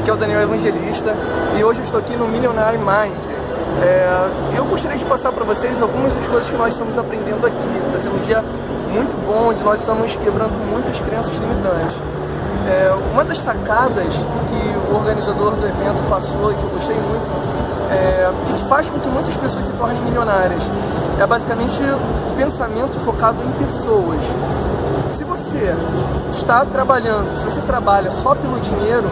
Aqui é o Daniel Evangelista e hoje eu estou aqui no Millionaire Mind. É, eu gostaria de passar para vocês algumas das coisas que nós estamos aprendendo aqui. Está sendo um dia muito bom, onde nós estamos quebrando muitas crenças limitantes. É, uma das sacadas que o organizador do evento passou e que eu gostei muito é, e que faz com que muitas pessoas se tornem milionárias é basicamente o pensamento focado em pessoas. Se você está trabalhando, se você trabalha só pelo dinheiro,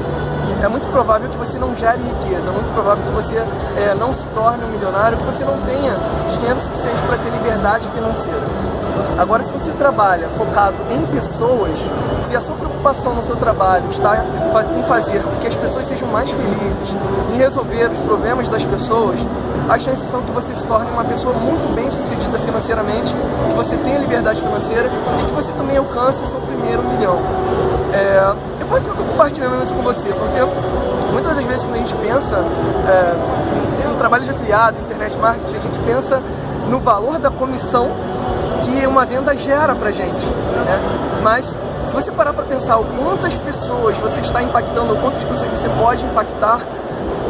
é muito provável que você não gere riqueza, é muito provável que você é, não se torne um milionário, que você não tenha dinheiro suficiente para ter liberdade financeira. Agora, se você trabalha focado em pessoas, se a sua preocupação no seu trabalho está em fazer com que as pessoas sejam mais felizes, em resolver os problemas das pessoas, as chances são que você se torne uma pessoa muito bem sucedida financeiramente, que você tenha liberdade financeira e que você também alcance o seu primeiro milhão. Por que eu estou compartilhando isso com você? Porque muitas das vezes quando a gente pensa é, no trabalho de afiliado, internet marketing, a gente pensa no valor da comissão que uma venda gera pra gente. Né? Mas se você parar para pensar o quantas pessoas você está impactando, quantas pessoas você pode impactar,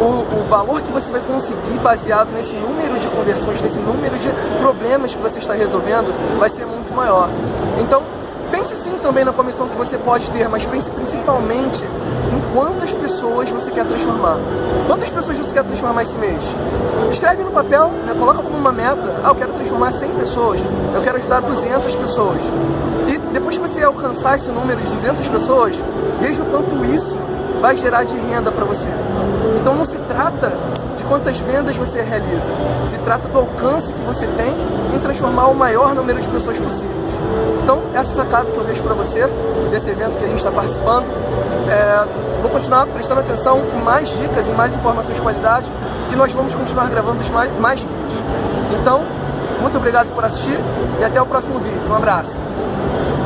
o, o, valor que você vai conseguir baseado nesse número de conversões, nesse número de problemas que você está resolvendo, vai ser muito maior. Então, pense também na comissão que você pode ter, mas pense principalmente em quantas pessoas você quer transformar. Quantas pessoas você quer transformar esse mês? Escreve no papel, né? coloca como uma meta, ah, eu quero transformar 100 pessoas, eu quero ajudar 200 pessoas. E depois que você alcançar esse número de 200 pessoas, veja o quanto isso vai gerar de renda para você. Então não se trata de quantas vendas você realiza, se trata do alcance que você tem em transformar o maior número de pessoas possíveis. Então, essa sacada que eu deixo para você, desse evento que a gente está participando, é, vou continuar prestando atenção em mais dicas, em mais informações de qualidade e nós vamos continuar gravando mais, mais vídeos. Então, muito obrigado por assistir e até o próximo vídeo. Um abraço!